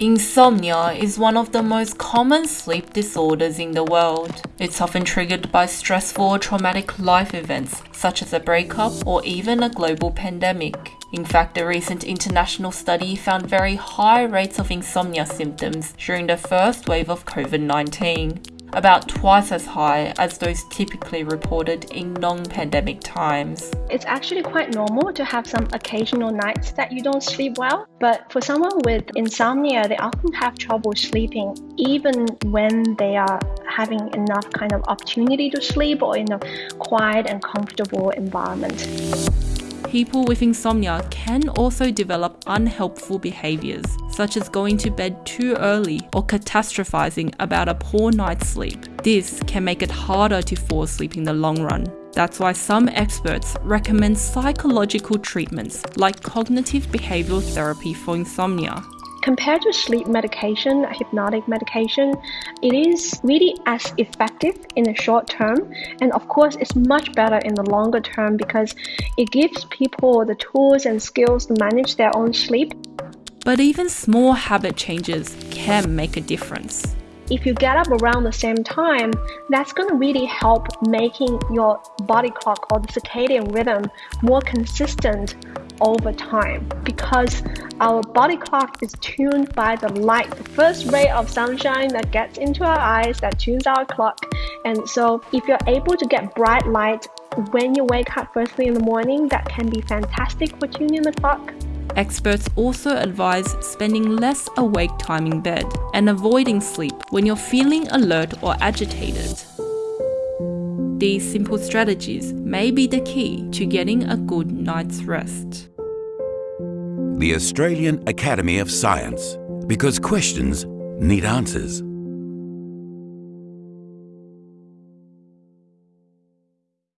Insomnia is one of the most common sleep disorders in the world. It's often triggered by stressful or traumatic life events, such as a breakup or even a global pandemic. In fact, a recent international study found very high rates of insomnia symptoms during the first wave of COVID 19 about twice as high as those typically reported in non-pandemic times. It's actually quite normal to have some occasional nights that you don't sleep well, but for someone with insomnia, they often have trouble sleeping even when they are having enough kind of opportunity to sleep or in a quiet and comfortable environment people with insomnia can also develop unhelpful behaviors, such as going to bed too early or catastrophizing about a poor night's sleep. This can make it harder to fall asleep in the long run. That's why some experts recommend psychological treatments like cognitive behavioral therapy for insomnia. Compared to sleep medication, hypnotic medication, it is really as effective in the short term. And of course, it's much better in the longer term because it gives people the tools and skills to manage their own sleep. But even small habit changes can make a difference if you get up around the same time, that's going to really help making your body clock or the circadian rhythm more consistent over time because our body clock is tuned by the light, the first ray of sunshine that gets into our eyes that tunes our clock. And so if you're able to get bright light when you wake up first thing in the morning, that can be fantastic for tuning the clock. Experts also advise spending less awake time in bed and avoiding sleep when you're feeling alert or agitated. These simple strategies may be the key to getting a good night's rest. The Australian Academy of Science, because questions need answers.